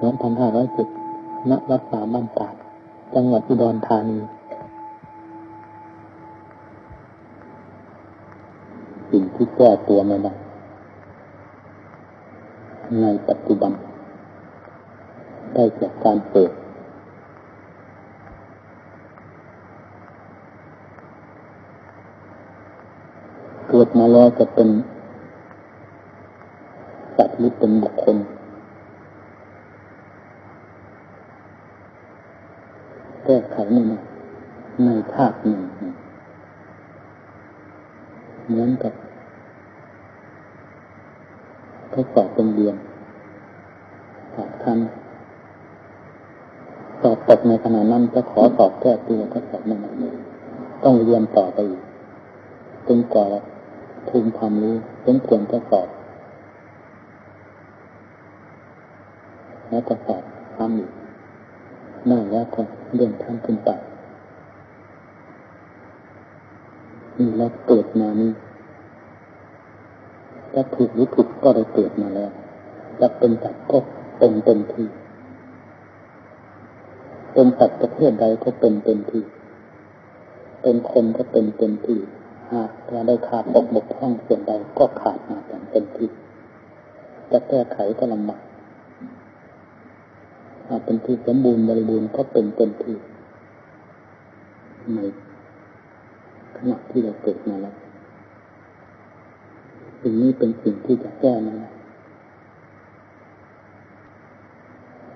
สองพันห้าร้อยสิบณวัดสาบ้านตาดจังหวัดอุดรธานี สิ่งที่แก้ตัวไม่ได้ในปัจจุบัน ได้จากการเปิดเกิดมาแล้วจะเป็นสัตว์หรือเป็นบุคคล แก้ไขไม่ในภาคหนึ่งเหมือนกับทดสอบเป็นเรียนสอบทันสอบตกในขณะนั้นจะขอสอบแก้ตัวก็สอบไม่ได้ต้องเรียนต่อไปอีกจนกว่าภูมิความรู้สมควรจะสอบ แล้วก็สอบทำอีกน่าแล้วก็ เรื่องท่านขึ้นไปนี่เราเกิดมานี่จะถูกหรือผิดก็ได้เกิดมาแล้วจะเป็นสัตว์ก็เป็นเต็มที่เป็นสัตว์ประเภทใดก็เป็นเต็มที่ เป็นคนก็เป็นเต็มที่หากเราได้ขาดตกบกพร่องส่วนใดก็ขาดมาอย่างเต็มที่จะแก้ไขก็ลำบาก หาเป็นที่สมบูรณ์บริบูรณ์ก็เป็นเต็มที่ในขณะที่เราเกิดมาแล้วสิ่งนี้เป็นสิ่งที่จะแก้นะ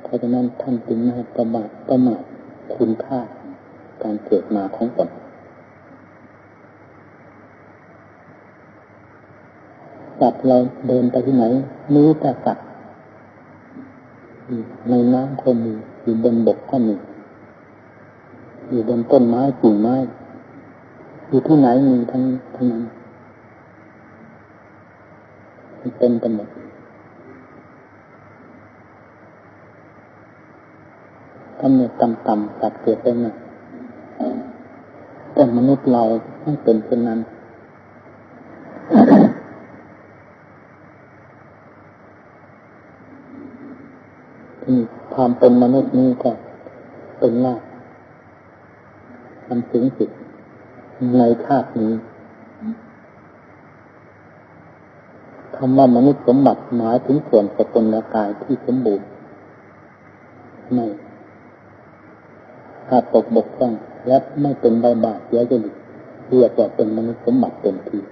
เพราะฉะนั้นท่านจึงไม่ประมาทประมาทคุณค่าการเกิดมาของตนสัตว์เราเดินไปที่ไหนมีแต่สัตว์ ในน้ำก็มีอยู่บนบกก็มีอยู่บนต้นไม้กิ่งไม้อยู่ที่ไหนมีทั้งทั้งนั้นเต็มไปหมดกำเนิดต่ำๆตัดเกิดไปหน่อยแต่มนุษย์เราไม่เป็นเช่นนั้น ความเป็นมนุษย์นี้ก็เป็นหน้ามันสูงสุดในชาตินี้คำว่ามนุษย์สมบัติหมายถึงส่วนสกุลกายที่สมบูรณ์ไม่ขาดตกบกพร่องและไม่เป็นใบบาดเสียจริตเรียกว่าเป็นมนุษย์สมบัติเต็มที่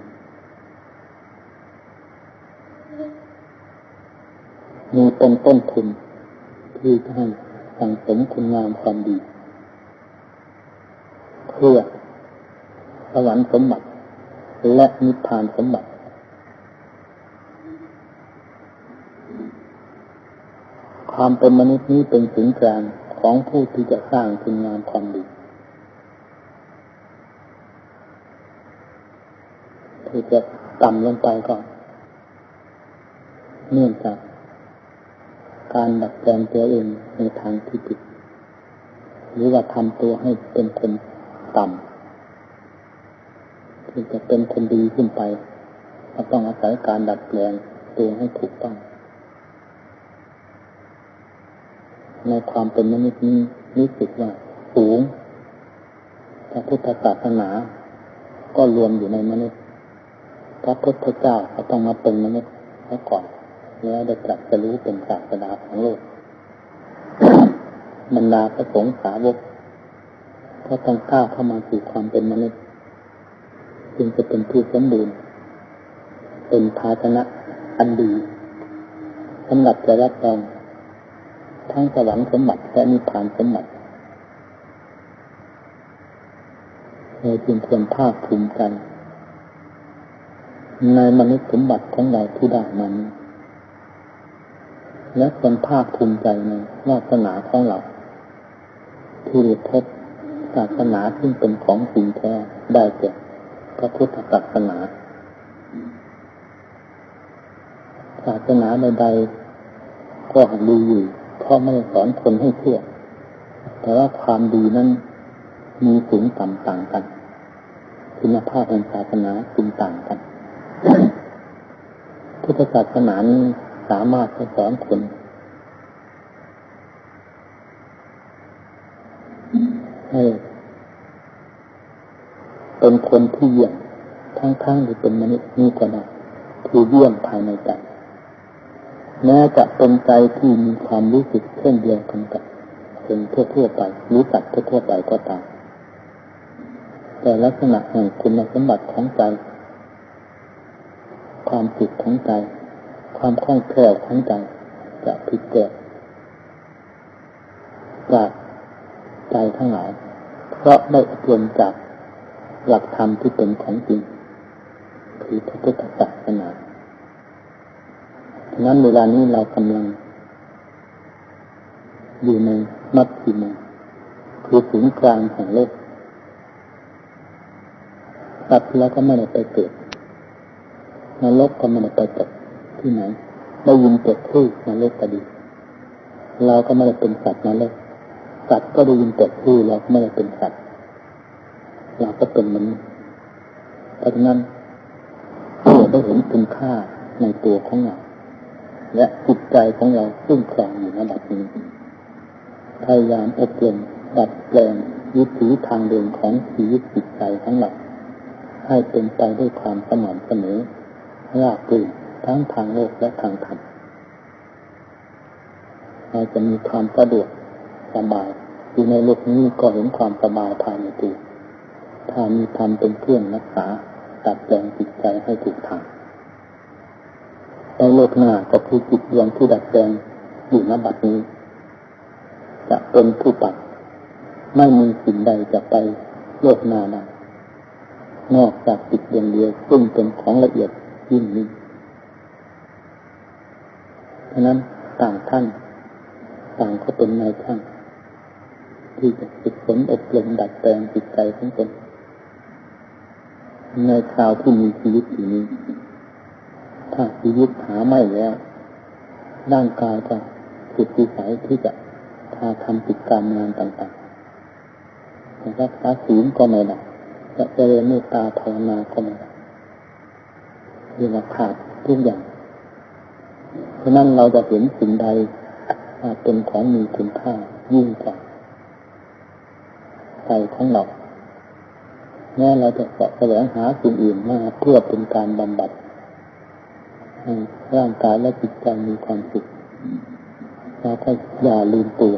มีเป็นต้นทุน ที่ให้สั่งสมคุณงามความดี เพื่อสวรรค์สมบัติ และนิพพานสมบัติ ความเป็นมนุษย์นี้เป็นสิ่งกลางของผู้ที่จะสร้างคุณงามความดีที่จะต่ำลงไปก่อน เนื่องจาก การดัดแปลงตัวเองในทางที่ผิด หรือว่าทำตัวให้เป็นคนต่ำที่จะเป็นคนดีขึ้นไปก็ต้องอาศัยการดัดแปลงตัวให้ถูกต้อง ในความเป็นมนุษย์นี้รู้สึกว่าสูงพระพุทธศาสนา ก็รวมอยู่ในมนุษย์ พระพุทธเจ้าก็ต้องมาเป็นมนุษย์แล้วก่อน แล้วได้ตรัสรู้เป็นศาสนาของโลกบรรดาพระสงฆ์สาวกก็ต้องก้าวเข้ามาสู่ความเป็นมนุษย์ จึงจะเป็นผู้สมบูรณ์ เป็นภาชนะอันดีสำหรับจะรับรองทั้งสวรรค์สมบัติและนิพพานสมบัติเราจึงควรภาคภูมิใจในมนุษย์สมบัติของเราที่ได้มัน และเป็นภาคภูมิใจในวาสนาของเราที่ได้พบศาสนาที่เป็นของจริงแท้ได้แก่พระพุทธศาสนา ศาสนาใดๆก็ดีอยู่เพราะไม่ได้สอนคนให้เชื่อ แต่ว่าความดีนั้นมีสูงต่ำต่างกัน คุณภาพของศาสนาจึงต่างกัน พุทธศาสนานี้ สามารถจะสอนคนให้เป็นคนที่เยี่ยมทั้งๆที่เป็นมนุษย์นี่ก็ได้คือเยี่ยมภายในใจแม้จะเป็นใจที่มีความรู้สึกเช่นเดียวกันกับคนทั่วๆไปรู้จักทั่วๆไปก็ตามแต่ลักษณะแห่งคุณสมบัติของใจ ความจิตของใจ ความคล่องแคล่วของใจจะผิดแปลกจากใจทั้งหลาย เพราะได้อบรมจากหลักธรรมที่เป็นของจริงคือพระพุทธศาสนาฉะนั้นเวลานี้เรากำลัง อยู่ในมัดสิมาคือศูนย์กลางแห่งโลกตัดแล้วก็ไม่ได้ไปเกิดนรกก็ไม่ได้ไปตก ที่ไหน ได้ยินเกิดชื่อนรกก็ดี เราก็ไม่ได้เป็นสัตว์นรกสัตว์ก็ได้ยินแต่ชื่อเราไม่ได้เป็นสัตว์เราก็เป็นมนุษย์เพราะฉะนั้นเราได้เห็นคุณค่าในตัวของเราและจิตใจของเราซึ่งครองอยู่ระดับนี้พยายามอบรมดัดแปลงวิถีทางเดินของชีวิตจิตใจของเราให้เป็นไปด้วยความสม่ำเสมอราบรื่น ทั้งทางโลกและทางธรรมเราจะมีความสะดวกสบายอยู่ในโลกนี้ก็เห็นความสบายภายในตัวถ้ามีธรรมเป็นเครื่องรักษาตัดแปลงจิตใจให้ถูกทางในโลกหน้าก็คือจิตดวงที่ดัดแปลงอยู่ณบัดนี้ จะเป็นผู้ปัดไม่มีสิ่งใดจะไปโลกหน้าได้นอกจากจิตดวงเดียวซึ่งเป็นของละเอียดยิ่งนี้ ฉะนั้นต่างท่าน ต่างก็เป็นนายช่างที่จะฝึกฝนอบรมดัดแปลงจิตใจของตนในคราวที่มีชีวิตอยู่นี้ ถ้าชีวิตหาไม่แล้ว ร่างกายจะผิดวิสัยที่จะทาทำกิจกรรมงานต่างๆจะรักษาศีลก็ไม่ได้จะเจริญเมตตาภาวนาก็ไม่ได้เรียกว่าขาดทุกอย่าง เพราะนั้นเราจะเห็นสิ่งใดเป็นของมีคุณค่ายิ่งกว่าใจของเราแม้เราจะแสวงหาสิ่งอื่นมาเพื่อเป็นการบำบัดให้ร่างกายและจิตใจมีความสุขเราก็อย่าลืมตัว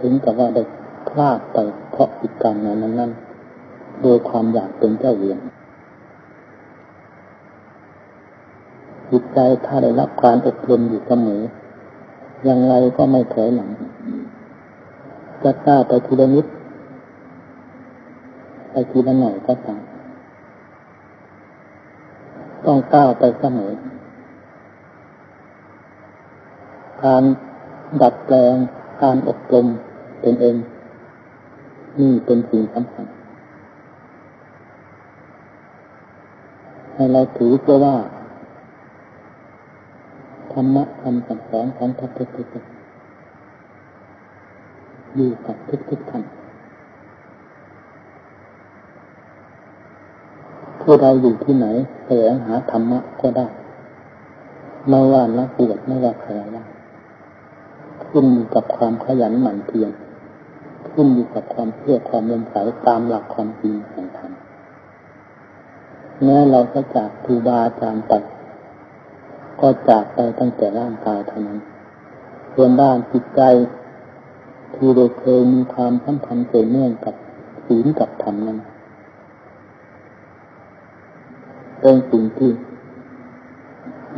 ถึงกับว่าได้พลาดไปเพราะกิจกรรงานนั้น ๆ โดยความอยากเป็นเจ้าเวียน จิตใจถ้าได้รับการอบรมอยู่เสมออย่างไรก็ไม่ถอยหลัง จะกล้าไปทีละนิดไปทีละหน่อยก็ตามต้องก้าวไปเสมอ การดัดแปลงการอบรมเป็นเอง นี่เป็นสิ่งสำคัญให้เราถือเพื่อว่า ธรรมะคำสั่งสอนของพระพุทธเจ้าอยู่กับทุกๆท่านผู้ใดอยู่ที่ไหนแสวงหาธรรมะก็ได้ไม่ว่านักบวชไม่ว่าใครว่าขึ้นอยู่กับความขยันหมั่นเพียรขึ้นอยู่กับความเชื่อความเลื่อมใสตามหลักความจริงแห่งธรรมแม้เราจะจากครูบาอาจารย์ไป ก็จากไปตั้งแต่ร่างกายเท่านั้น ส่วนด้านจิตใจ ที่เราเคยมีความสัมพันธ์เกี่ยวเนื่องกับศีลกับธรรมนั้นเป็นสิ่งที่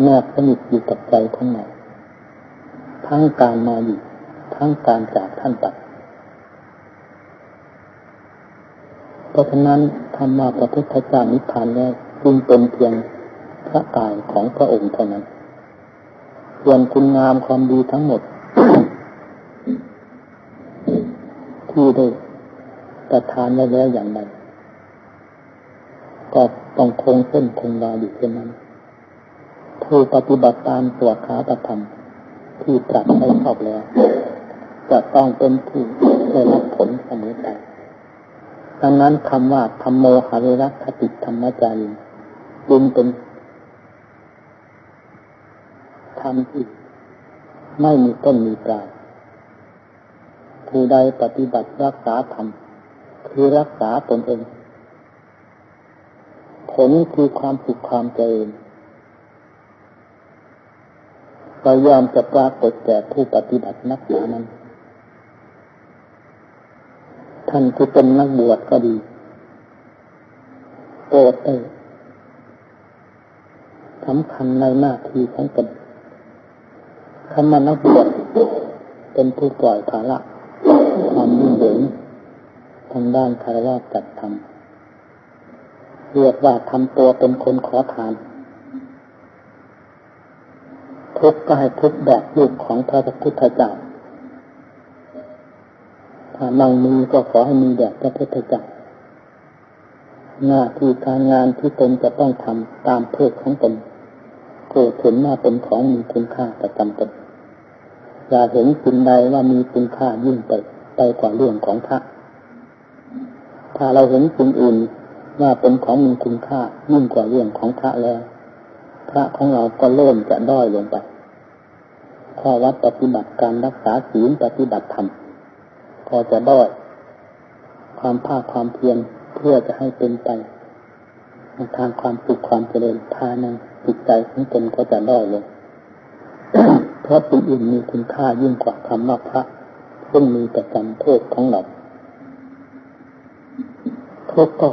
แนบสนิทอยู่กับใจของเราทั้งการมาอยู่ ทั้งการจากท่านตัดเพราะฉะนั้นธรรมาพระพุทธเจ้านิพพานแล้วจึงเป็นเพียง พระกายของพระองค์เท่านั้น ส่วนคุณงามความดีทั้งหมด ที่ได้ประทานไว้แล้วอย่างไรก็ต้องคงเส้นคงวาอยู่เช่นนั้นผู้ปฏิบัติตามตัวขาตธรรมที่ตรัสให้ชอบแล้ว จะต้องเป็นผู้ได้รับผลเสมอไปดังนั้นคำว่าธรรมโมหะเวรคติธรรมจารีจึงเป็นธ รมที่ไม่มีต้นมีปลายผู้ใดปฏิบัติรักษาธรรมคือรักษาตนเอง ผลคือความสุขความเจริญก็ยอมจะปรากฏแก่ผู้ปฏิบัตินักหนานั้น ท่านที่เป็นนักบวชก็ดีโปรดเอสำคัญในหน้าที่ของตน คำว่านักบวชเป็นผู้ปล่อยภาระความยุ่งเหยิงทางด้านคารวะจัดทำเรียกว่าทำตัวเป็นคนขอทาน ทุกก็ให้ทุกแบบลูกของพระพุทธเจ้าถ้านั่งมีก็ขอให้มีแบบพระพุทธเจ้าหน้าที่การงานที่ตนจะต้องทำตามเพศของตนเกิดเห็นว่าเป็นของมีคุณค่าประจำตน อย่าเห็นสิ่งใดว่ามีคุณค่ายิ่งไปไปกว่าเรื่องของพระถ้าเราเห็นสิ่งอื่นว่าเป็นของมีคุณค่ายิ่งกว่าเรื่องของพระแล้ว พระของเราก็เริ่มจะด้อยลงไปข้อวัดปฏิบัติการรักษาศีลปฏิบัติธรรมก็จะด้อยความภาคความเพียรเพื่อจะให้เป็นไปทางความสุขความเจริญภายในจิตใจของตนก็จะด้อยลง เพราะสิ่งอื่นมีคุณค่ายิ่งกว่าคำว่าพระซึ่งมีแต่จำโทษของเราทุกก็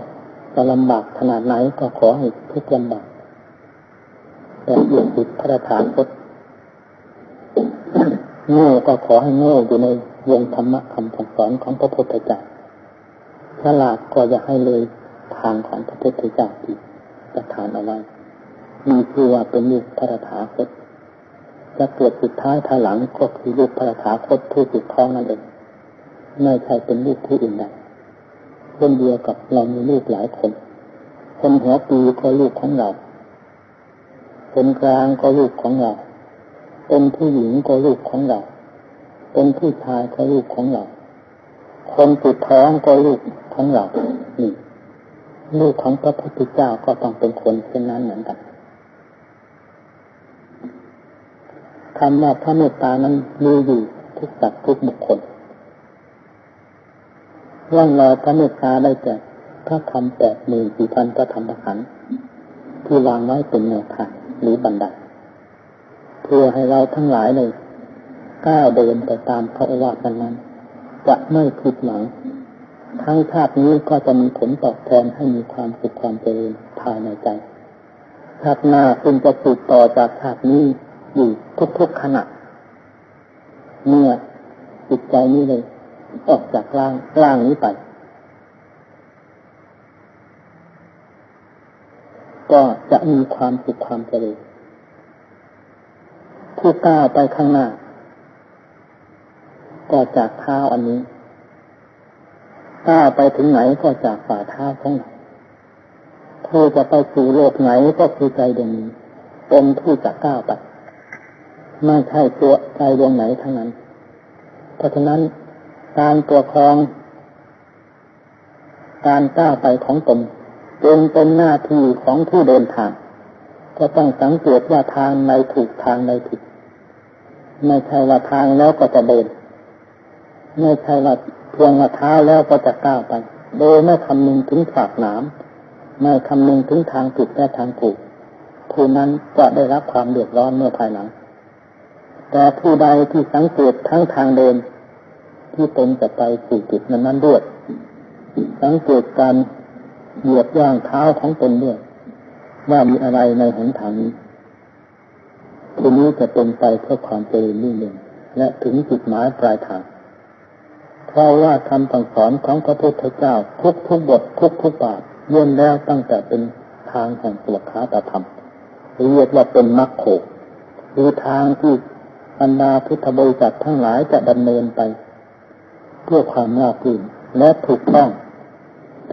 จะลำบากขนาดไหนก็ขอให้ทุกลำบากแต่อยู่ติดพระฐานพจโง่ก็ขอให้โง่อยู่ในวงธรรมะคำสอนของพระพุทธเจ้าฉลาดก็จะให้เลยทางของพระพุทธเจ้าที่ประทานเอาไว้มีคือว่าเป็นลูกพระถาคตจ จะเกิดสุดท้ายภายหลังก็คือลูกพระถาคตผู้สุดท้องนั่นเองไม่ใช่เป็นลูกผู้อื่นใดเช่นเดียวกับเรามีลูกหลายคน คนหัวปีก็ลูกของเรา คนกลางก็ลูกของเรา เป็นผู้หญิงก็ลูกของเรา เป็นผู้ชายก็ลูกของเรา คนติดท้องก็ลูกของเรานี่ลูกของพระพุทธเจ้าก็ต้องเป็นคนเช่นนั้นเหมือนกัน คำว่าพระเมตตานั้นมีอยู่ทุกสัตว์ทุกบุคคลร่องรอยพระเมตตาได้แก่พระคำแปดหมื่นสี่พันพระธรรมขันธ์ที่วางไว้เป็นแนวทางหรือบันไดเพื่อให้เราทั้งหลายเลยก้าวเดินไปตามพระอวาทนั้นจะไม่ผิดหวังทั้งชาตินี้ก็จะมีผลตอบแทนให้มีความสุขความเจริญภายในใจชาติหน้าซึ่งจะสืบต่อจากชาตินี้ อยู่ทุกๆขณะเมื่อจิตใจนี้เลย ออกจากร่างร่างนี้ไป ก็จะมีความสุขความเจริญผู้ก้าวไปข้างหน้า ก็จากเท้าอันนี้ก้าวไปถึงไหนก็จากฝ่าเท้าของเราเธอจะไปสู่โลกไหนก็คือใจดวงนี้เป็นผู้จะก้าวไป ไม่ใช่ตัวใจดวงไหนทั้งนั้น เพราะฉะนั้นการตัวครอง การก้าวไปของตนจึงเป็นหน้าที่ของผู้เดินทาง ก็ต้องสังเกตว่าทางในถูกทางในผิด ไม่ใช่ว่าทางแล้วก็จะเดิน ไม่ใช่ว่าเพียงว่าเท้าแล้วก็จะก้าวไป โดยไม่คำนึงถึงฝากหนามไม่คำนึงถึงทางผิดและทางถูกผู้นั้นจะได้รับความเดือดร้อนเมื่อภายหลัง แต่ผู้ใดที่สังเกตทั้งทางเดิน ที่ตนจะไปสู่จุดนั้นนั้นด้วย สังเกตการเหยียบย่างเท้าของตนด้วย ว่ามีอะไรในหนทางนี้ทีนี้จะเป็นไปเพื่อความเจริญรุ่งเรืองและถึงจุดหมายปลายทาง เพราะว่าคำสั่งสอนของพระพุทธเจ้าทุกทุกบททุกทุกบาทย่นแล้วตั้งแต่เป็นทางแห่งตัวขาตธรรมเรียกว่าเป็นมรรคโขหรือทางที่ บรรดาพุทธบริษัททั้งหลายจะดำเนินไป เพื่อความน่าพื้นและถูกต้อง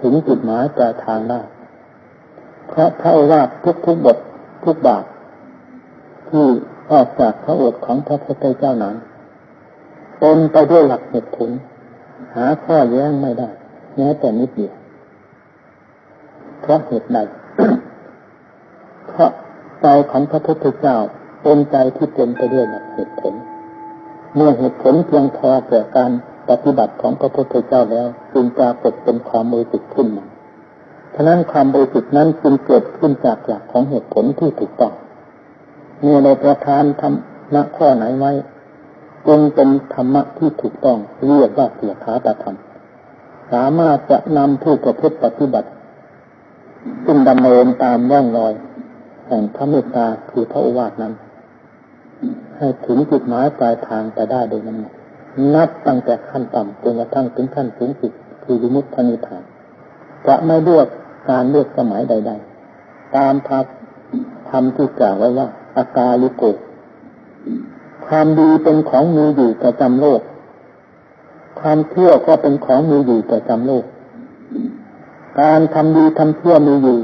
ถึงจุดหมายปลายทางได้เพราะพระว่าทุกทุกบททุกบาทที่ออกจากพระโอษฐ์ของพระพุทธเจ้านั้นเป็นไปด้วยหลักเหตุผล หาข้อแย้งไม่ได้แม้แต่นิดเดียวเพราะเหตุใดเพราะใจของพระพุทธเจ้า เป็นใจที่เต็มไปด้วยเหตุผล เมื่อเหตุผลเพียงพอแก่การปฏิบัติของพระพุทธเจ้าแล้วจึงปรากฏเป็นความบริสุทธิ์ขึ้นมาฉะนั้นความบริสุทธิ์นั้นจึงเกิดขึ้นจากหลักของเหตุผลที่ถูกต้องเมื่อในประธานธรรมะข้อไหนไว้จงเป็นธรรมะที่ถูกต้องเรียกว่าเสียขาตธรรม สามารถจะนำผู้ประพฤติปฏิบัติซึ่งดำเนินตามร่องรอยแห่งพระเมตตาคือพระอวาทนั้น ให้ถึงจุดหมายปลายทางไปได้โดยนั้นนับตั้งแต่ขั้นต่ำจนกระทั่งถึงขั้นสูงสุดคือวิมุตตินิพพานจะไม่เลือกการเลือกสมัยใด ๆ ตามพับทำที่กล่าวไว้ว่าอากาลิโกความดีเป็นของมีอยู่ประจำโลก ความเที่ยวก็เป็นของมีอยู่ประจำโลก การทำดีทำเที่ยวมีอยู่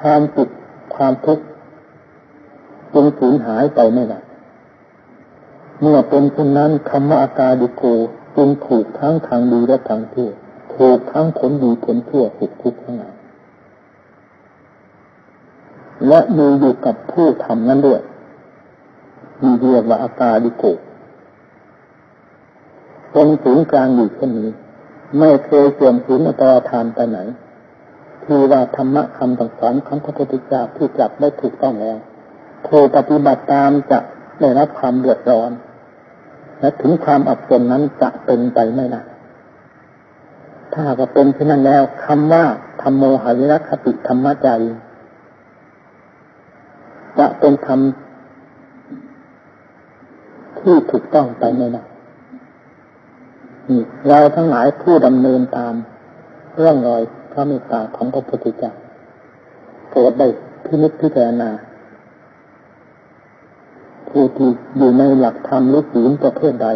ความสุขความทุกข์จึงสูญหายไปไม่ได้ เมื่อเป็นเช่นนั้นคำว่าอากาดิโกจึงถูกทั้งทางดีและทางเที่ยวถูกทั้งผลดีผลชั่วสุขทุกข์ทั้งนั้นและมีอยู่กับผู้ทำนั้นด้วยมีเรียกว่าอากาดิโกตรงศูนย์กลางอยู่เช่นนี้ ไม่เคยเสื่อมสูญอัตราทานไปไหนที่ว่าธรรมะคำต่างสอนของพระพุทธเจ้าที่จับได้ถูกต้องแล้วผู้ปฏิบัติตามจะได้รับความเดือดร้อน และถึงความอับจนนั้นจะเป็นไปไม่ได้ถ้าก็เป็นเช่นนั้นแล้วคำว่าธรรมโมหวิรัคติธรรมจารีจะเป็นธรรมที่ถูกต้องไปไม่ได้เราทั้งหลายผู้ดำเนินตามเรื่องรอยพระเมตตาของพระพุทธเจ้าโปรดได้พินิจพิจารณา ผู้ที่อยู่ในหลักธรรมหรือศีลประเภทใด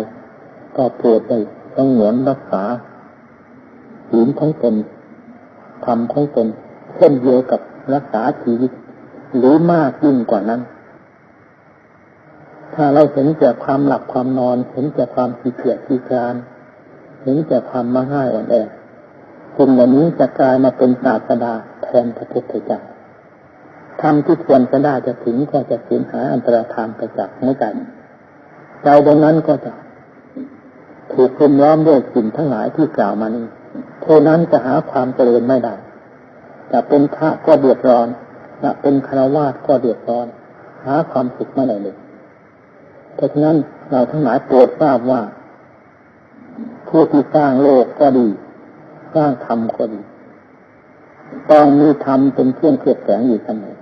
ก็โปรดได้ต้องเหมือนรักษาศีลของตนธรรมของตนเช่นเดียวกับรักษาชีวิต หรือมากยิ่งกว่านั้น ถ้าเราเห็นแต่ความหลับความนอน เห็นแต่ความขี้เกียจขี้การเห็นแต่ความมาง่ายอ่อนแอสิ่งเหล่านี้จะกลายมาเป็นศาสดาแทนพระพุทธเจ้า ทำที่ควรจะได้จะถึงก็จะสูญหาอันตรธานไปจากหัวใจใจตรงนั้นก็จะถูกคุมล้อมด้วยสิ่งทั้งหลายที่กล่าวมานี้ผู้นั้นจะหาความเจริญไม่ได้จะเป็นพระก็เดือดร้อนจะเป็นคารวาสก็เดือดร้อน หาความสุขไม่ได้เลยเพราะฉะนั้นเราทั้งหลายโปรดทราบว่าผู้ที่สร้างโลกก็ดี สร้างธรรมก็ดีต้องมีธรรมเป็นเครื่องเคลือบแฝงอยู่เสมอ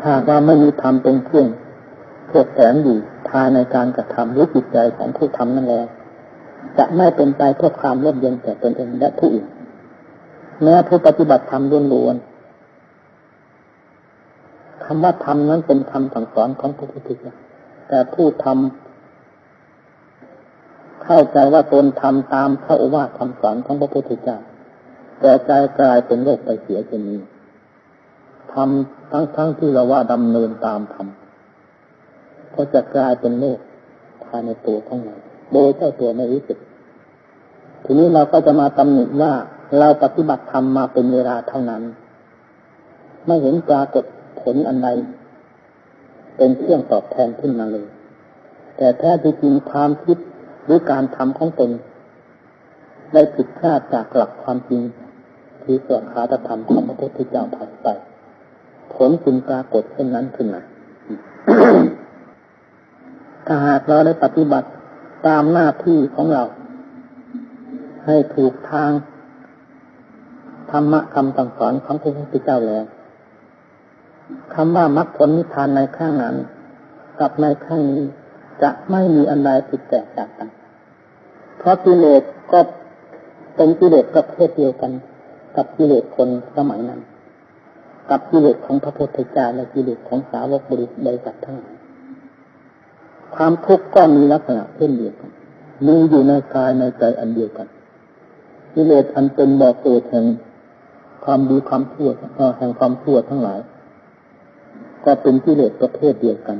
ถ้าว่าไม่มีธรรมเป็นเครื่องเคลือบแฝงอยู่ภายในการกระทำหรือจิตใจของผู้ทำนั่นแล้วจะไม่เป็นไปเพื่อความร่มเย็นแก่ตนเองและผู้อื่นแม้ผู้ปฏิบัติธรรมล้วนๆคำว่าธรรมนั้นเป็นคำสั่งสอนของพระพุทธเจ้าแต่ผู้ทำเข้าใจว่าตนทำตามพระโอวาทคำสอนของพระพุทธเจ้าแต่ใจกลายเป็นโลกไปเสียเช่นนี้ทำ ทั้งๆทที่เราว่าดำเนินตามธรรมก็จะกลายเป็นโลกภายในตัวของเราโดยเจ้าตัวไม่รู้สึก ทีนี้เราก็จะมาตำหนิว่าเราปฏิบัติธรรมมาเป็นเวลาเท่านั้น ไม่เห็นปรากฏผลอันใดเป็นเครื่องตอบแทนขึ้นมาเลย แต่แท้จริงความคิดหรือการทำของตน ได้ผิดพลาดจากหลักความจริงที่ส่วนขาตธรรมของพระพุทธเจ้าผ่านไป ลจึงปรากฏเช่นนั้นขึ้นมาถ้าหากเราได้ปฏิบัติตามหน้าที่ของเรา ให้ถูกทางธรรมะคำสั่งสอนของพระพุทธเจ้าแล้วคำว่ามรรคผลนิพพานในข้างนั้น กับในข้างนี้จะไม่มีอันใดผิดแตกจากกัน เพราะกิเลสก็เป็นกิเลสประเภทเดียวกัน กับกิเลสคนสมัยนั้น กับกิเลสของพระพุทธเจ้าและกิเลสของสาวกบริสุทธิ์ใดกับทั้งหลายความทุกข์ก็มีลักษณะเช่นเดียวกันมีอยู่ในกายในใจอันเดียวกันกิเลสอันเป็นบ่อเกิดแห่งความดีความชั่วแห่งความชั่วทั้งหลาย ก็เป็นกิเลสประเภทเดียวกัน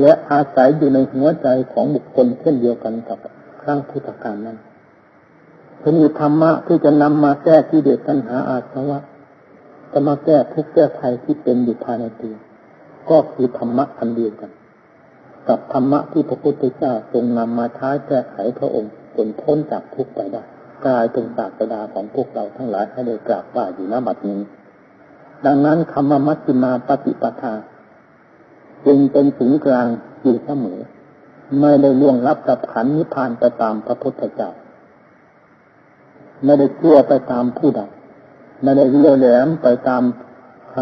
และอาศัยอยู่ในหัวใจของบุคคลเช่นเดียวกันกับครั้งพุทธกาลนั้นจะมีธรรมะที่จะนำมาแก้กิเลสตัณหาอาสวะ จะมาแก้ทุกข์แก้ภัยที่เป็นอยู่ภายในตัวก็คือธรรมะอันเดียวกัน กับธรรมะที่พระพุทธเจ้าทรงนำมาใช้แก้ไขพระองค์จนพ้นจากทุกข์ไปได้กลายเป็นศาสดาของพวกเราทั้งหลายให้ได้กราบว่าอยู่ณบัดนี้ ดังนั้นคำว่ามัชฌิมาปฏิปทา จึงเป็นศูนย์กลางอยู่เสมอ ไม่ได้ล่วงรับกับขันนิพพานไปตามพระพุทธเจ้า ไม่ได้เชื่อไปตามผู้ใด ไม่ได้เลี้ยวแหลมไปตามค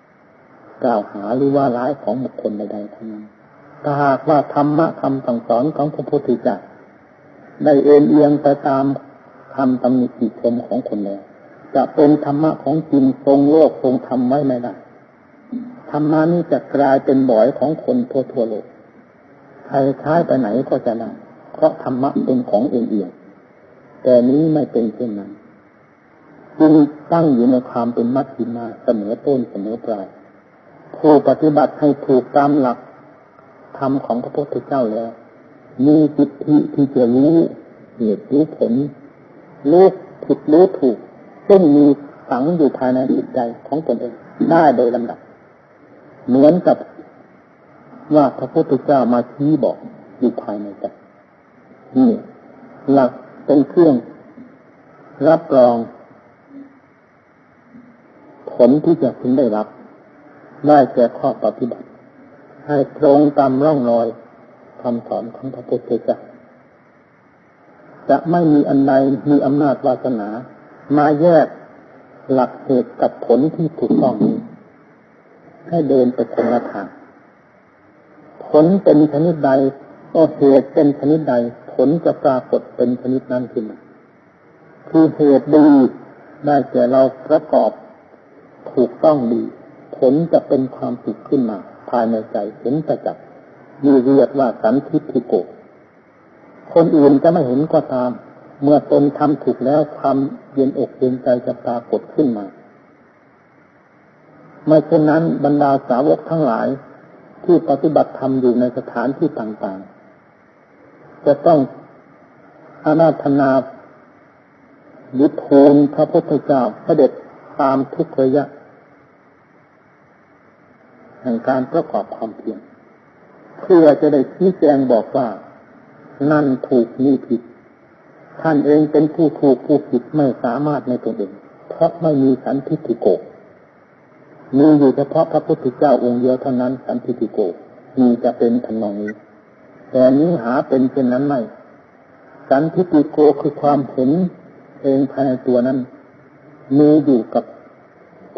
ำกล่าวหาหรือว่าร้ายของบุคคลใดๆทั้งนั้นถ้าหากว่าธรรมะคำสั่งสอนของพระพุทธเจ้าได้เอ็นเอียงไปตามคำตำหนิติชมของคนแล้วจะเป็นธรรมะของจริงทรงโลกทรงธรรมไว้ไม่ได้ธรรมะนี้จะกลายเป็นบ่อยของคนทั่วทั่วโลกใครใช้ไปไหนก็จะได้เพราะธรรมะเป็นของเอ็นเอียงแต่นี้ไม่เป็นเช่นนั้น จึงตั้งอยู่ในความเป็นมัชฌิมาเสมอต้นเสมอปลายผู้ปฏิบัติให้ถูกตามหลักธรรมของพระพุทธเจ้าแล้ว มีจิตที่ที่จะรู้เหตุรู้ผลรู้ผิดรู้ถูก ซึ่งมีฝังอยู่ภายในจิตใจของตนเองได้โดยลำดับ เหมือนกับว่าพระพุทธเจ้ามาชี้บอกอยู่ภายในใจนี่หลักเป็นเครื่องรับรอง ผลที่จะพึงได้รับ ได้แก่ข้อปฏิบัติ ให้ตรงตามร่องรอยคำสอนของพระพุทธเจ้าจะไม่มีอันใดมีอำนาจวาสนา มาแยกหลักเหตุกับผลที่ถูกต้องนี้ ให้เดินไปคนละทาง ผลเป็นชนิดใด ก็เหตุเป็นชนิดใด ผลจะปรากฏเป็นชนิดนั้นขึ้นมาคือเหตุดีได้แก่เราประกอบ ถูกต้องดี ผลจะเป็นความสุขขึ้นมา ภายในใจเห็นประจักษ์มีเรียกว่าสันทิฏฐิโก คนอื่นจะไม่เห็นก็ตาม เมื่อตนทำถูกแล้วความเย็นอกเย็นใจจะปรากฏขึ้นมาไม่เช่นนั้นบรรดาสาวกทั้งหลายที่ปฏิบัติธรรมอยู่ในสถานที่ต่างๆ จะต้องอานาธนายุทโธนพระพุทธเจ้าเสด็จ ตามทุกระยะ แห่งการประกอบความเพียรเพื่อจะได้ชี้แจงบอกว่า นั่นถูกนี่ผิด ท่านเองเป็นผู้ถูกผู้ผิดไม่สามารถในตัวเอง เพราะไม่มีสันทิฏฐิโกมีอยู่เฉพาะพระพุทธเจ้าองค์เดียวเท่านั้นสันทิฏฐิโกมีจะเป็นทำนองนี้ แต่นี้หาเป็นเช่นนั้นไม่ สันทิฏฐิโกคือความเห็นเองภายในตัวนั้นมีอยู่กับ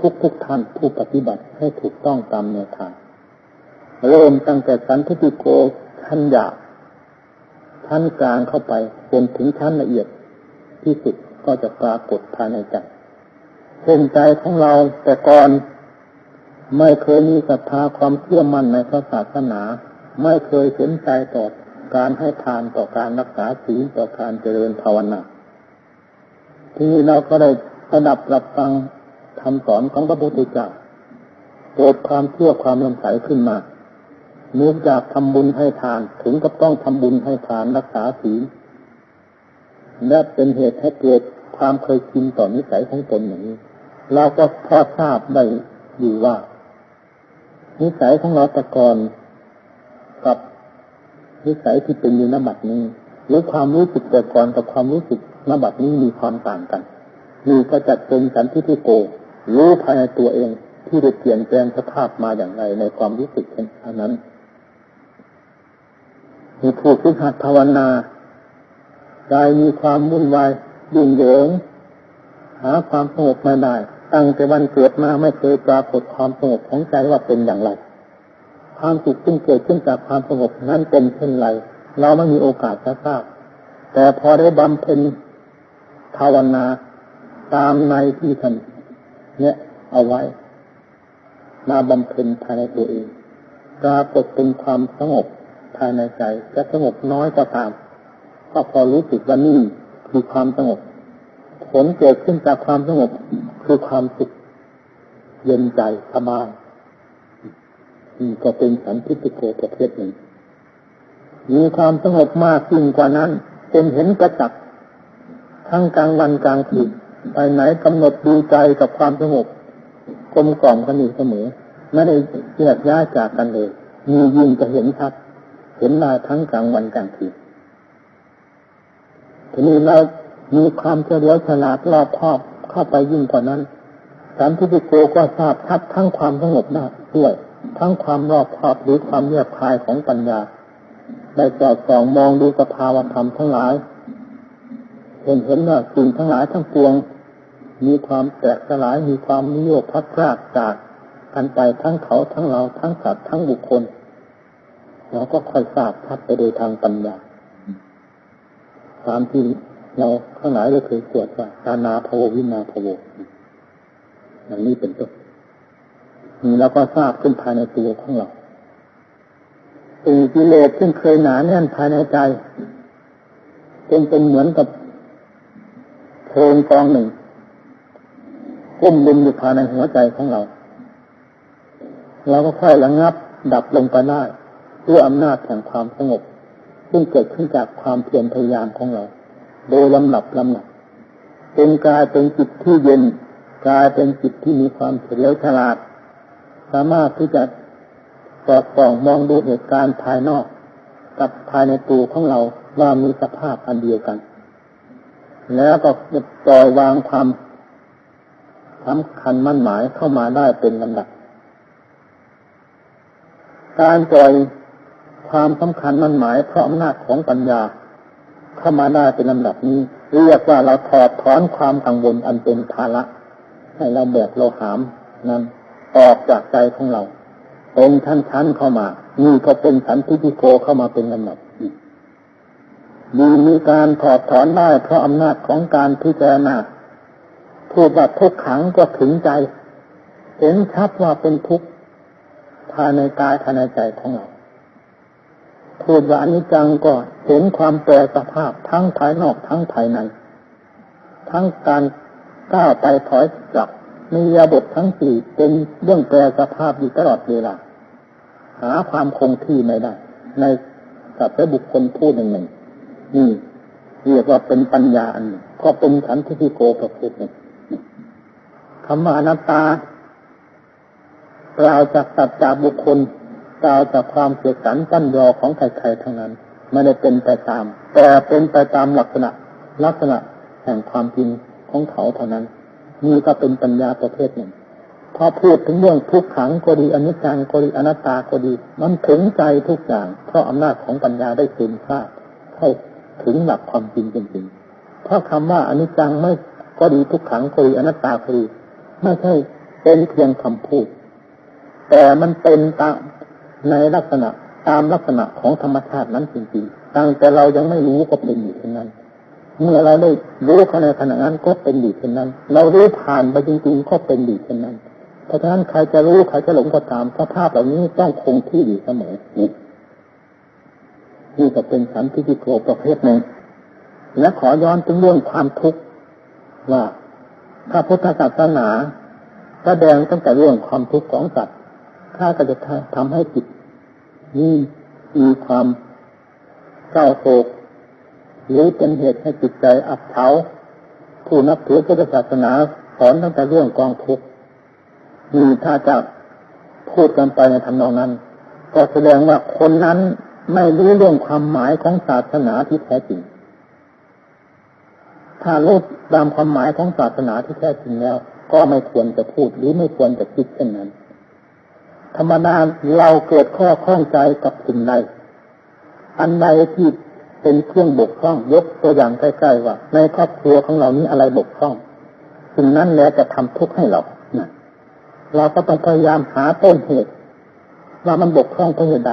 ทุกทุกท่านผู้ปฏิบัติให้ถูกต้องตามแนวทางเริ่มตั้งแต่สันทิโกชั้นหยาบชั้นกลางเข้าไปจนถึงชั้นละเอียดที่สุดก็จะปรากฏภายในใจเช่นใจของเราแต่ก่อนไม่เคยมีศรัทธาความเชื่อมั่นในพระศาสนา ไม่เคยสนใจต่อการให้ทานต่อการรักษาศีลต่อการเจริญภาวนา ทีนี้เราก็ได้ระดับรับฟัง คำสอนของพระพุทธเจ้าเกิดความเชื่อความลงใสขึ้นมาเนื่องจากทำบุญให้ทานถึงกับต้องทำบุญให้ทานรักษาศีลและเป็นเหตุให้เกิดความเคยชินต่อนิสัยของตนอย่างนี้ เราก็พอทราบได้อยู่ว่า นิสัยของเราต่ก่อนกับนิสัยที่เป็นอยู่นบัดนี้หรือความรู้สึกแต่ก่อนกับความรู้สึกนบัดนี้มีความต่างกันมีก็จัดเป็นสันทิฏฐิโก รู้ภายในตัวเองที่ได้เปลี่ยนแปลงสภาพมาอย่างไรในความรู้สึกเช่นนั้นมีผู้ฝึกหัดภาวนาใจมีความวุ่นวายยุ่งเหยิง หาความสงบม่ได้ ตั้งแต่วันเกิดมาไม่เคยปรากฏความสงบของใจว่าเป็นอย่างไร ความสุขซึ่งเกิดขึ้นจากความสงบนั้นเป็นเช่นไร เราไม่มีโอกาสจะทราบ แต่พอได้บำเพ็ญภาวนาตามในที่ท่าน เนี่ยเอาไว้ มาบำเพ็ญภายในตัวเองปรากฏเป็นความสงบภายในใจจะสงบน้อยก็ตาม ก็พอรู้สึกว่านี่คือความสงบ ผลเกิดขึ้นจากความสงบคือความสุขเย็นใจสบายนี่ก็เป็นสันติโกประเภทหนึ่งมีความสงบมากยิ่งกว่านั้น เป็นเห็นกระจักทั้งกลางวันกลางคืน ไปไหนกำหนดดูใจกับความสงบกลมกล่อมกันอยู่เสมอ ไม่ได้แยกย้ายจากกันเลย มียิ่งจะเห็นชัด เห็นลายทั้งกลางวันกลางคืนทีนี้เรามีความเฉลียวฉลาดรอบครอบเข้าไปยิ่งกว่านั้นสันทิโกก็ทราบทัดทั้งความสงบได้ด้วย ทั้งความรอบครอบหรือความเยียบคายของปัญญา ได้จอดส่องมองดูสภาวธรรมทั้งหลายเห็นเห็นว่าสิ่งทั้งหลายทั้งปวง มีความแตกสลายมีความนิยมพัดพรากจากกันไปทั้งเขาทั้งเราทั้งสัตว์ทั้งบุคคลเราก็ค่อยทราบทัดไปโดยทางปัญญาตามที่เราข้างหลายเราเคยสวดว่าตานาภววินาภวอย่างนี้เป็นต้นนี่เราก็ทราบขึ้นภายในตัวของเราสิ่งกิเลสซึ่งเคยหนาแน่นภายในใจเป็นเป็นเหมือนกับเพลิงกองหนึ่ง ก้มลุมอยู่ภายในหัวใจของเรา เราก็ค่อยระงับดับลงไปได้ด้วยอำนาจแห่งความสงบ ซึ่งเกิดขึ้นจากความเพียรพยายามของเรา โดยลำดับลำดับเป็นกายเป็นจิตที่เย็นกายเป็นจิตที่มีความเฉลียวฉลาด สามารถที่จะสอดส่องมองดูเหตุการณ์ภายนอก กับภายในตัวของเราว่ามีสภาพอันเดียวกัน แล้วก็ปล่อยวางความ สำคัญมั่นหมายเข้ามาได้เป็นลำดับ การปล่อยความสำคัญมั่นหมายเพราะอำนาจของปัญญา เข้ามาได้เป็นลำดับนี้ เรียกว่าเราถอดถอนความกังวลอันเป็นภาระให้เราแบกเราหามนั้นออกจากใจของเราเป็นชั้นชั้นเข้ามานี่ก็เป็นสันติพิโกเข้ามาเป็นลำดับมีมีการถอดถอนได้เพราะอำนาจของการพิจารณา พูดว่าทุกขังก็ถึงใจ เห็นชัดว่าเป็นทุกข์ภายในกายภายในใจของเราพูดว่าอนิจจังก็เห็นความแปรสภาพทั้งภายนอกทั้งภายใน ทั้งการก้าวไปถอยกลับมียาบททั้งสี่เป็นเรื่องแปรสภาพอยู่ตลอดเวลาหาความคงที่ไม่ได้ ในสัตว์และบุคคลผู้หนึ่งหนึ่งนี่เรียกว่าเป็นปัญญาอันก็เป็นขันธิพิโกประเภทหนึ่ง คำว่าอนัตตากล่าวจากสัตว์จากบุคคลกล่าวจากความเสียสันตั้นรอของใครๆทั้งนั้นไม่ได้เป็นไปตาม แต่เป็นไปตามลักษณะ ลักษณะแห่งความจริงของเขาเท่านั้นนี่ก็เป็นปัญญาประเภทหนึ่งพอพูดถึงเรื่องทุกขังก็ดีอนิจจังก็ดีอนัตตาก็ดี มันถึงใจทุกอย่างเพราะอำนาจของปัญญาได้ซึมซาบเข้าถึงหลักความจริงจริงๆเพราะคำว่าอนิจจังไม่ก็ดีทุกขังก็ดีอนัตตาก็ดี ไม่ใช่เป็นเพียงคำพูด แต่มันเป็นตามในลักษณะตามลักษณะของธรรมชาตินั้นจริงๆตั้งแต่เรายังไม่รู้ก็เป็นอยู่เช่นนั้น เมื่อเราได้รู้เขาในขณะนั้นก็เป็นดีเช่นนั้น เรารู้ผ่านไปจริงๆก็เป็นดีเช่นนั้น เพราะฉะนั้นใครจะรู้ใครจะหลงก็ตามสภาพเหล่านี้ต้องคงที่อยู่เสมอนี่นี่ก็เป็นสันติโกประเภทหนึ่งและขอย้อนถึงเรื่องความทุกข์ว่า พระพุทธศาสนาแสดงตั้งแต่เรื่องความทุกข์ของสัตว์ถ้าก็จะทำให้จิตนี่มีความเศร้าโศกหรือเป็นเหตุให้จิตใจอับเฉาผู้นับถือพุทธศาสนาสอนตั้งแต่เรื่องกองทุกข์มีถ้าจะพูดกันไปในทำนองนั้น ก็แสดงว่าคนนั้นไม่รู้เรื่องความหมายของศาสนาที่แท้จริง ถ้ารู้ตามความหมายของศาสนาที่แท้จริงแล้ว ก็ไม่ควรจะพูดหรือไม่ควรจะคิดเช่นนั้น ธรรมดาเราเกิดข้อข้องใจกับสิ่งใดอันใดที่เป็นเครื่องบกพร่องยกตัวอย่างใกล้ๆว่า ในครอบครัวของเรานี้อะไรบกพร่องสิ่งนั้นแหละจะทำทุกข์ให้เราเราก็ต้องพยายามหาต้นเหตุ ว่ามันบกพร่องเพราะเหตุใด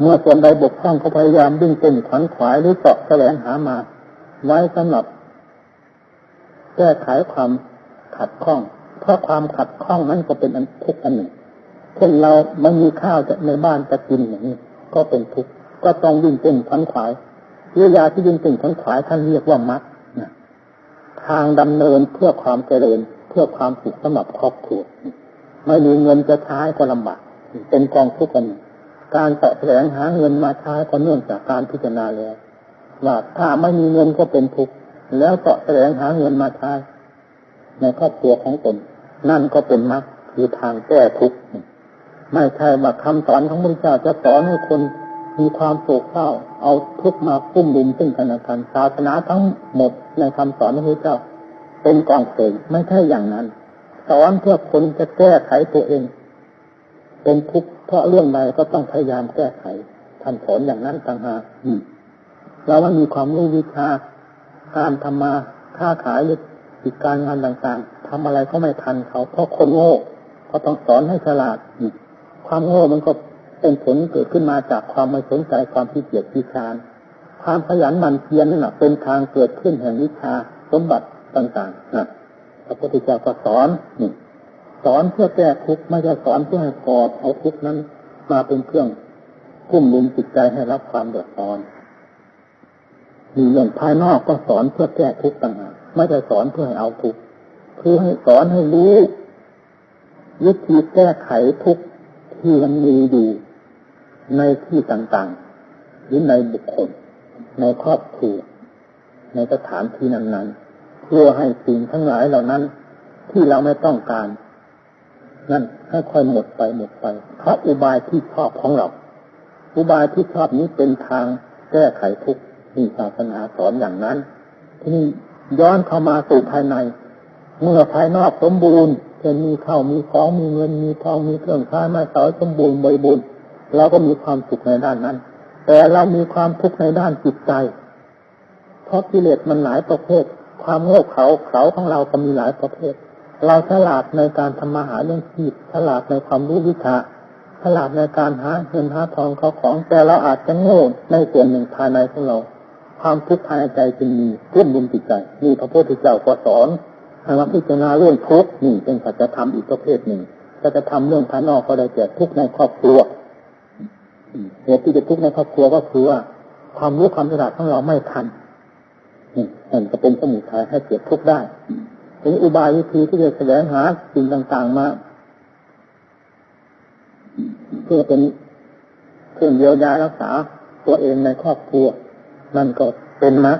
เมื่อส่วนใดบกพร่องก็พยายามดิ้นเต้นขวัญขวายหรือเจาะแสวงหามา ไว้สำหรับ แก้ไขความขัดข้อง เพราะความขัดข้องนั้นก็เป็นอันทุกข์อันหนึ่งเช่นเราไม่มีข้าวจะในบ้านจะกินอย่างนี้ก็เป็นทุกข์ก็ต้องวิ่งเต้นขันขวายเรือยาที่วิ่งเต้นขันขวายท่านเรียกว่ามัดทางดำเนินเพื่อความเจริญเพื่อความสุขสำหรับครอบครัวไม่มีเงินจะใช้ก็ลำบากเป็นกองทุกข์กัน การแสวงหาเงินมาใช้ก็เนื่องจากการพิจารณาแล้ว ว่าถ้าไม่มีเงินก็เป็นทุกข์แล้วก็แสวงหาเงินมาใช้ในครอบครัวของตนนั่นก็เป็นมรรคคือทางแก้ทุกข์ไม่ใช่ว่าคำสอนของพระเจ้าจะสอนให้คนมีความโศกเศร้า เอาทุกข์มากุ้มลุมซึ่งกันและกันศาสนาทั้งหมดในคำสอนของพระเจ้า เป็นกองเสงไม่ใช่อย่างนั้น สอนเพื่อคนจะแก้ไขตัวเอง เป็นทุกข์เพราะเรื่องใดก็ต้องพยายามแก้ไขท่านสอนอย่างนั้นต่างหาก เราว่มีความรู้วิชาการทำมาค้าขายหรือกิจการงานต่างๆทำอะไรก็ไม่ทันเขาเพราะคนโง่ก็ต้องสอนให้ฉลาดความโง่มันก็เป็นผลเกิดขึ้นมาจากความไม่สนใจความขี้เกียจขี้ชานความขยันหมั่นเพียรนั่นแหละเป็นทางเกิดขึ้นแห่งวิชาสมบัติต่างๆนะพระพุทธเจ้าก็สอนนี่สอนเพื่อแก้ทุกข์ไม่ใช่สอนเพื่อให้กอดเอาทุกข์นั้น มาเป็นเครื่องกุ้มลุมจิตใจให้รับความเดือดร้อน มีเรื่องภายนอกก็สอนเพื่อแก้ทุกข์ต่างหากไม่ได้สอนเพื่อให้เอาทุกข์คือให้สอนให้รู้วิธีแก้ไขทุกข์ที่มันมีอยู่ในที่ต่างๆ หรือในบุคคล ในครอบครัวในสถานที่นั้นๆเพื่อให้สิ่งทั้งหลายเหล่านั้น ที่เราไม่ต้องการ นั่นให้ค่อยหมดไปหมดไปเพราะอุบายที่ชอบของเรา อุบายที่ชอบนี้เป็นทางแก้ไขทุกข์ ที่ศาสนาสอนอย่างนั้นที่นี่ย้อนเข้ามาสู่ภายใน เมื่อภายนอกสมบูรณ์เช่นมีข้าวมีของมีเงินมีทองมีเครื่องใช้ไม้สอยสมบูรณ์บริบูรณ์เราก็มีความสุขในด้านนั้น แต่เรามีความทุกข์ในด้านจิตใจ เพราะกิเลสมันหลายประเภท ความโง่เขาเขาของเราก็มีหลายประเภท เราฉลาดในการทำมาหาเรื่องชีพฉลาดในความรู้วิชาฉลาดในการหาเงินหาทองเขาของ แต่เราอาจจะโง่ในส่วนหนึ่งภายในของเรา ความทุกข์ภายในใจจึงมีพุ่มลุมจิตใจนี่พระพุทธเจ้าก็สอนให้มาพิจารณาเรื่องทุกข์นี่เป็นสัจธรรมอีกประเภทหนึ่งสัจธรรมเรื่องภายนอกก็ได้แก่ทุกข์ในครอบครัวเหตุที่จะทุกข์ในครอบครัวก็คือว่าความรู้ความฉลาดของเราไม่ทันนี่นั่นก็เป็นสมุทัยให้เกิดทุกข์ได้ที่อุบายวิธีที่จะแสวงหาสิ่งต่างๆมาเพื่อเป็นเครื่องเยียวยารักษาตัวเองในครอบครัว นั่นก็เป็นมรรค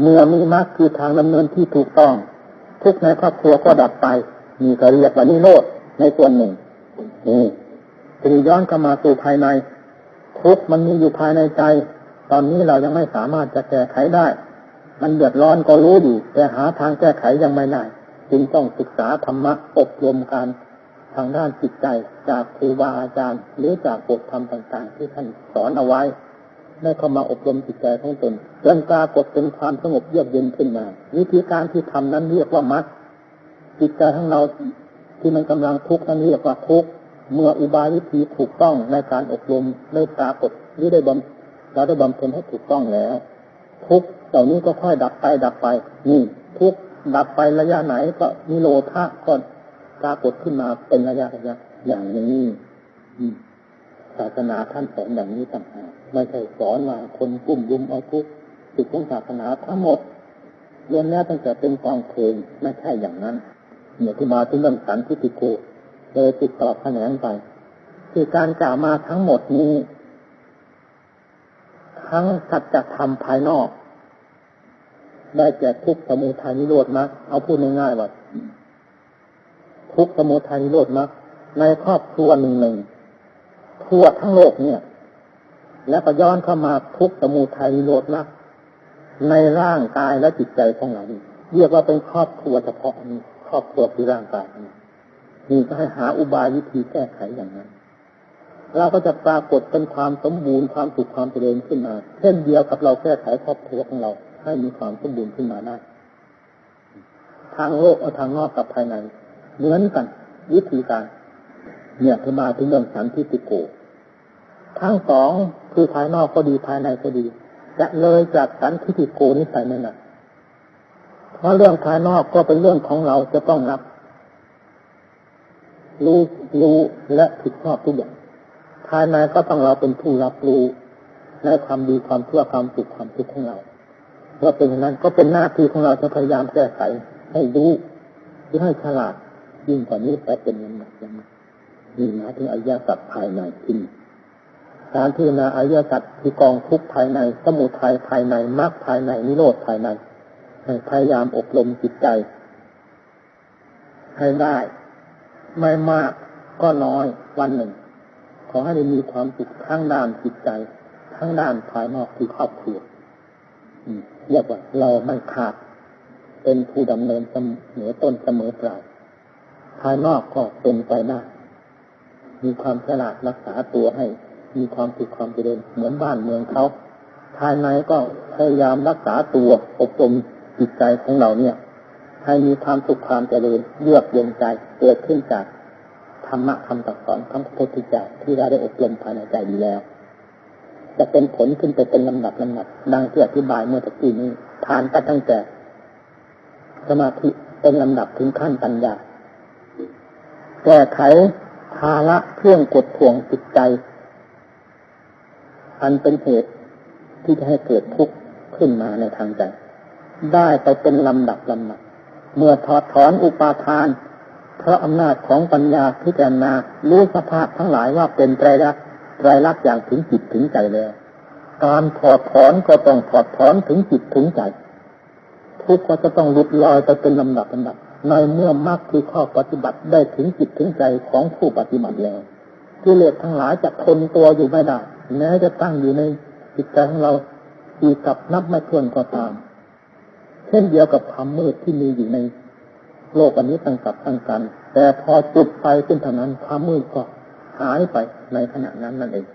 เมื่อมีมรรคคือทางดำเนินที่ถูกต้อง ทุกในครอบครัวก็ดับไปมีกเรียกว่านิโรธในส่วนหนึ่งนี่ทีนี้ย้อนเข้ามาสู่ภายใน ทุกมันมีอยู่ภายในใจ ตอนนี้เรายังไม่สามารถจะแก้ไขได้ มันเดือดร้อนก็รู้อยู่แต่หาทางแก้ไขยังไม่ได้จึงต้องศึกษาธรรมะอบรมการทางด้านจิตใจจากครูบาอาจารย์ หรือจากบทธรรมต่าง ๆ ที่ท่านสอนเอาไว้ ได้เข้ามาอบรมจิตใจของตนจนปรากฏเป็นความสงบเยือกเย็นขึ้นมา วิธีการที่ทำนั้นเรียกว่ามัดจิตใจของเราที่มันกำลังทุกข์นั้นเรียกว่าทุกข์เมื่ออุบายวิธีถูกต้องในการอบรมได้ปรากฏหรือได้บำเราได้บำเพ็ญให้ถูกต้องแล้ว ทุกเหล่านี้ก็ค่อยดับไปดับไป นี่ ทุกดับไประยะไหนก็นิโรธาก็ปรากฏขึ้นมาเป็นระยะระยะอย่างนี้ศาสนาท่านสอนอย่างนี้ต่างหาก ไม่ใช่สอนว่าคนกลุ่มรุมเอาทุกติดของศาสนาทั้งหมดเรียนแล้วตั้งแต่เป็นกองเพลงไม่ใช่อย่างนั้นเนี่ยที่มาถึงเรื่องสันทิฏฐิโกเลยติดต่อแขนงไป คือการกล่าวมาทั้งหมดนี้ ทั้งสัจธรรมภายนอก ได้แก่ทุกสมุทัยนิโรธมรรคเอาพูดง่ายๆว่าทุกสมุทัยนิโรธมรรคในครอบครัวหนึ่งหนึ่งทั่วทั้งโลกเนี่ย แล้วก็ย้อนเข้ามาทุกสมุทัยนิโรธมรรคในร่างกายและจิตใจของเราเรียกว่าเป็นครอบครัวเฉพาะนี้ครอบครัวคือร่างกายนี้นี่ก็ให้หาอุบายวิธีแก้ไขอย่างนั้น เราก็จะปรากฏเป็นความสมบูรณ์ความสุขความเจริญขึ้นมา เช่นเดียวกับเราแก้ไขครอบครัวของเรา ให้มีความสมบูรณ์ขึ้นมาได้ทางโลกทางนอกกับภายในเหมือนกัน วิธีการ เนี่ยคือมาถึงเรื่องสันทิติโก ทั้งสองคือภายนอกก็ดีภายในก็ดี จะเลยจากสันทิติโกนี้ไปนั่นแหละเพราะเรื่องภายนอกก็เป็นเรื่องของเราจะต้องรับ รู้รู้และผิดชอบทุกอย่างภายในก็ต้องเราเป็นผู้รับรู้ในความดีความชั่วความสุขความทุกข์ของเราเมื่อเป็นอย่างนั้นก็เป็นหน้าที่ของเราจะพยายามแก้ไขให้รู้หรือให้ฉลาดยิ่งกว่านี้แต่เป็นยังไงยังไงนี่นะถึงอริยสัจภายในที่นี่ การพิจารณาอริยสัจคือกองทุกภายใน สมุทัยภายในมรรคภายในนิโรธภายในพยายามอบรมจิตใจ ให้ได้ ไม่มากก็น้อยวันหนึ่ง ขอให้ได้มีความสุขข้างด้านจิตใจ ทั้งด้านภายนอกคือครอบครัวเรียกว่าเราไม่ขาด เป็นผู้ดำเนินเสมอต้นเสมอปลายภายนอกก็เป็นไปได้มีความฉลาดรักษาตัวให้ มีความสุขความเจริญเหมือนบ้านเมืองเขาภายในก็พยายามรักษาตัวอบรมจิตใจของเราเนี่ย ให้มีความสุขความเจริญเยือกเย็นใจเกิดขึ้นจากธรรมะคำตักสอนของพระพุทธเจ้าที่เราได้อบรมภายในใจดีแล้ว จะเป็นผลขึ้นไปเป็นลำดับลำดับดังที่อธิบายเมื่อตะกี้นี้ผ่านกันตั้งแต่สมาธิเป็นลำดับถึงขั้นปัญญาแก้ไขภาระเครื่องกดท่วงจิตใจ อันเป็นเหตุที่จะให้เกิดทุกข์ขึ้นมาในทางใจ ได้ไปเป็นลำดับลำดับ เมื่อถอดถอนอุปาทาน เพราะอำนาจของปัญญาพิจารณารู้สภาพทั้งหลายว่าเป็นไตรลักษณ์ไตรลักษณ์อย่างถึงจิตถึงใจแล้ว การถอดถอนก็ต้องถอดถอนถึงจิตถึงใจ ทุกข์ก็จะต้องหลุดลอยไปเป็นลำดับลำดับในเมื่อมรรคคือข้อปฏิบัติได้ถึงจิตถึงใจของผู้ปฏิบัติแล้วกิเลสทั้งหลายจะทนตัวอยู่ไม่ได้ แม้จะตั้งอยู่ในจิตใจของเราอีกับนับไม่ถ้วนก็ตาม เช่นเดียวกับความมืดที่มีอยู่ในโลกอันนี้ตั้งกับตั้งกัน แต่พอจุดไฟขึ้นเท่านั้นความมืดก็หายไปในขณะนั้นนั่นเอง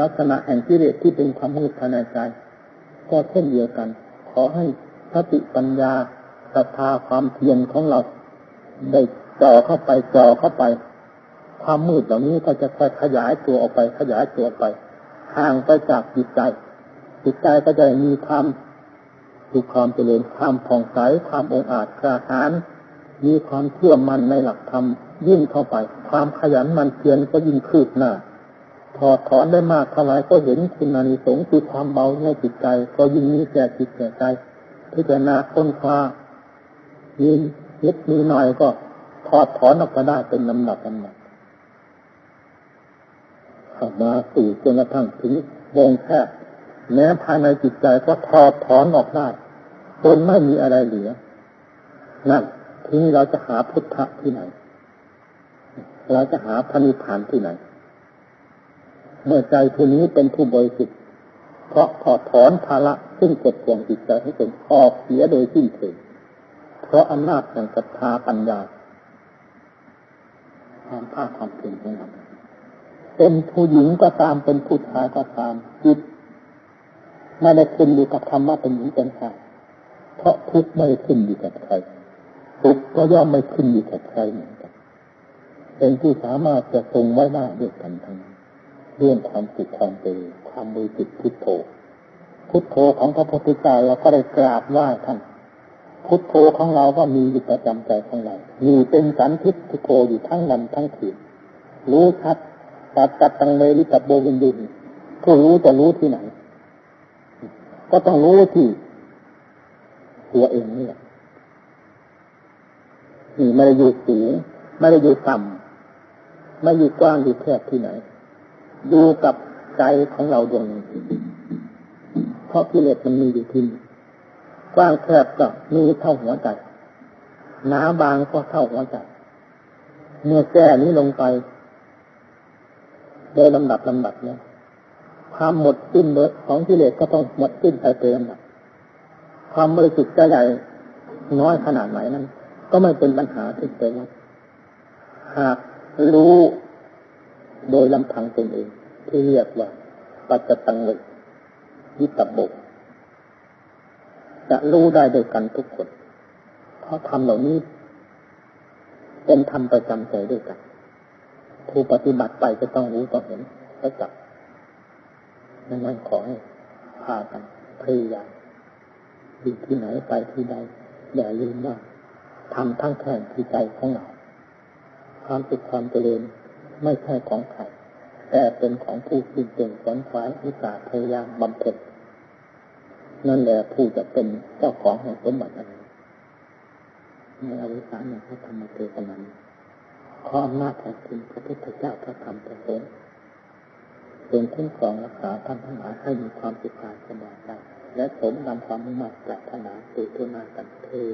ลักษณะแห่งกิเลสที่เป็นความมืดภายในใจ ก็เช่นเดียวกัน ขอให้สติปัญญาศรัทธาความเพียรของเราได้จ่อเข้าไปจ่อเข้าไป ความมืดเหล่านี้ก็จะค่อยขยายตัวออกไปขยายตัวไป ห่างไปจากจิตใจ จิตใจก็จะมีความดูกความเจริญความผ่องใสความองอาจกระหารมีความเชื่อมั่นในหลักธรรมยิ่งเข้าไป ความขยันมันเพียรก็ยิ่งคืบหน้าถอดถอนได้มากเท่าไรก็เห็นคุณานิสงส์คือความเบาในจิตใจ ก็ยิ่งมีแก่จิตแก่ใจพิจารณาค้นคว้ามีนิดมีหน่อยก็ถอดถอนออกมาได้เป็นลำดับลำดับ เข้ามาสู่จนกระทั่งถึงวงแคบแม้ภายในจิตใจก็ถอดถอนออกได้จนไม่มีอะไรเหลือ นั่นทีนี้เราจะหาพุทธะที่ไหน เราจะหาพระนิพพานที่ไหน เมื่อใจผู้นี้เป็นผู้บริสุทธิ์เพราะถอดถอนภาระซึ่งกดข่วงจิตใจให้เป็นออกเสียโดยสิ้นเชิงเพราะอำนาจแห่งศรัทธาปัญญาความภาคความเพียรของเรา เป็นผู้หญิงก็ตามเป็นผู้ชายก็ตามจิตไม่ได้ขึ้นอยู่กับคำว่าเป็นหญิงเป็นชายเพราะทุกไม่ได้ขึ้นอยู่กับใครทุกก็ย่อมไม่ขึ้นอยู่กับใครเหมือนกันเป็นผู้สามารถจะทรงไว้หน้ด้วยกันทั้งเรื่องความสุขความเจริญความมือจิตพุทโธพุทโธของพระพุทธเจ้าเราก็ได้กราบไหว้ท่านพุทโธของเราก็มีอยู่ประจำใจของเรามีเป็นสันทิฏพุทโธอยู่ทั้งวันทั้งคืนรู้ชัด ตัดตัดตังเลริตับโบวินดุนผู้รู้จะรู้ที่ไหน ก็ต้องรู้ที่ตัวเองนี่แหละนี่ไม่ได้อยู่สูงไม่ได้อยู่ต่ำไม่อยู่กว้างอยู่แคบที่ไหน ดูกับใจของเราดวงนี้เพราะกิเลสมันมีอยู่ที่นี่กว้างแคบก็มีเท่าหัวใจหนาบางก็เท่าหัวใจเมื่อแก้นี้ลงไป โดยลำดับลำดับเนี่ยความหมดสิ้นเบของกิเลสก็ต้องหมดสิ้นไปเป็นลำดับความบริสุทธิ์จใหญ่น้อยขนาดไหนนั้น ก็ไม่เป็นปัญหาที่เป็นหากรู้โดยลำพังตนเอง ที่เรียกว่า ปัจจตังเลยยิตบกจะรู้ได้โดยกันทุกคน เพราะธรรมเหล่านี้เป็นธรรมประจำใจด้วยกัน ผู้ปฏิบัติไปจะต้องรู้ต้องเห็นและจับดังนั้นขอให้พากันพยายามอยู่ที่ไหนไปที่ใด อย่าลืมว่าทำทั้งแข่งที่ใจของเราความสุขความเจริญไม่ใช่ของใครแต่เป็นของผู้ที่เก่งขวนขวายอุตสาห์พยายามบำเพ็ญนั่นแหละผู้จะเป็นเจ้าของแห่งสมบัติอันนี้ในอวิสานในพระธรรมเทศน พราะอำนาจแห่งคุณพระพุทธเจ้าพระธรรมพระสงฆ์เป็นคุ้มครองรักษาท่านทั้งหลายให้มีความสุขกายสบายใจและสมนำความมุ่งมั่นปรารถนาสู่ทุนากันเทอ